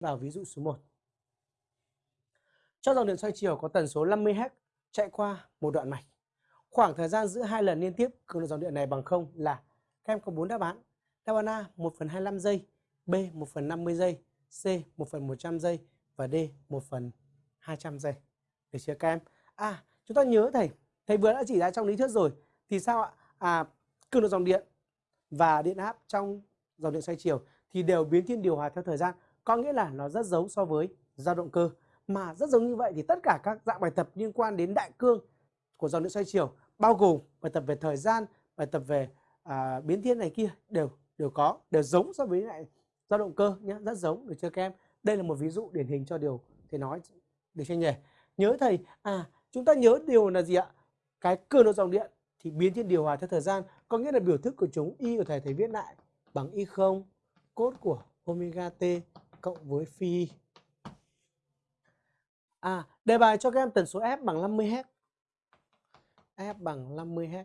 vào ví dụ số 1. Cho dòng điện xoay chiều có tần số 50 Hz chạy qua một đoạn mạch. Khoảng thời gian giữa hai lần liên tiếp cường độ dòng điện này bằng 0 là các em có 4 đáp án. Đáp án A 1 phần 25 giây, B 1 phần 50 giây, C 1 phần 100 giây và D 1 phần 200 giây. Được chưa các em? À, chúng ta nhớ thầy, thầy vừa đã chỉ ra trong lý thuyết rồi. Thì sao ạ? À, cường độ dòng điện và điện áp trong dòng điện xoay chiều thì đều biến thiên điều hòa theo thời gian. Có nghĩa là nó rất giống so với dao động cơ. Mà rất giống như vậy thì tất cả các dạng bài tập liên quan đến đại cương của dòng điện xoay chiều bao gồm bài tập về thời gian, bài tập về à, biến thiên này kia đều đều có, đều giống so với lại dao động cơ nhé, rất giống được chưa các em? Đây là một ví dụ điển hình cho điều thầy nói được chưa nhỉ? Nhớ thầy, à chúng ta nhớ điều là gì ạ? Cái cường độ dòng điện thì biến thiên điều hòa theo thời gian, có nghĩa là biểu thức của chúng y của thầy thầy viết lại bằng y không cốt của omega t cộng với phi À, đề bài cho các em tần số F bằng 50 Hz. F bằng 50 Hz.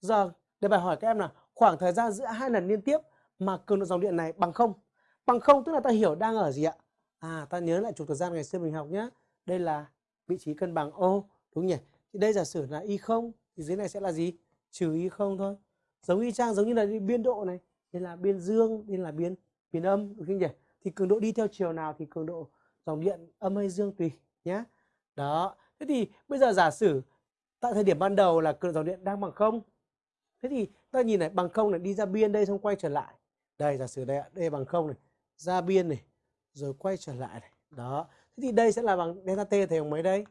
Giờ đề bài hỏi các em là khoảng thời gian giữa hai lần liên tiếp mà cường độ dòng điện này bằng không. Bằng không tức là ta hiểu đang ở gì ạ? À, ta nhớ lại trục thời gian ngày xưa mình học nhé. Đây là vị trí cân bằng ô, đúng nhỉ? Thì đây giả sử là y không thì dưới này sẽ là gì? Trừ y không thôi. Giống y chang giống như là biên độ này, đây là biên dương, đây là biên biên âm, đúng không nhỉ? Thì cường độ đi theo chiều nào thì cường độ dòng điện âm hay dương tùy nhé. Đó. Thế thì bây giờ giả sử tại thời điểm ban đầu là cường độ dòng điện đang bằng không. Thế thì ta nhìn này bằng không này đi ra biên đây xong quay trở lại. Đây giả sử đây đây bằng không này, ra biên này rồi quay trở lại này. Đó. Thế thì đây sẽ là bằng delta t thầy bằng mấy đây?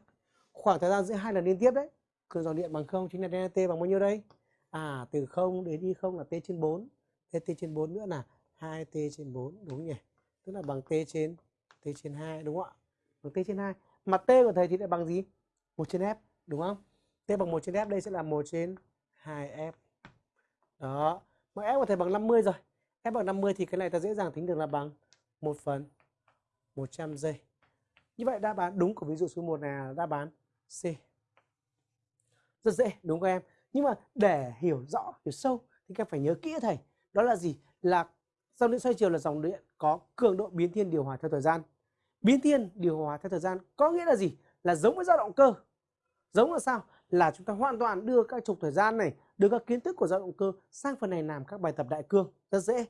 Khoảng thời gian giữa hai lần liên tiếp đấy. Cường dòng điện bằng không chính là delta t bằng bao nhiêu đây? À từ 0 đến y không là t trên 4. Thế t trên 4 nữa là 2t trên 4 đúng nhỉ? Tức là bằng t trên t trên 2 đúng không ạ? Bằng t trên 2. Mà t của thầy thì lại bằng gì? 1 trên f đúng không? t bằng 1 trên f đây sẽ là 1 trên 2f. Đó. Mà f của thầy bằng 50 rồi. f bằng 50 thì cái này ta dễ dàng tính được là bằng 1 phần 100 giây. Như vậy đáp án đúng của ví dụ số 1 này là đáp án C. Rất dễ đúng không em? Nhưng mà để hiểu rõ, hiểu sâu thì các phải nhớ kỹ thầy. Đó là gì? Là dòng điện xoay chiều là dòng điện có cường độ biến thiên điều hòa theo thời gian. Biến thiên điều hòa theo thời gian có nghĩa là gì? Là giống với dao động cơ. Giống là sao? Là chúng ta hoàn toàn đưa các trục thời gian này, đưa các kiến thức của dao động cơ sang phần này làm các bài tập đại cương rất dễ.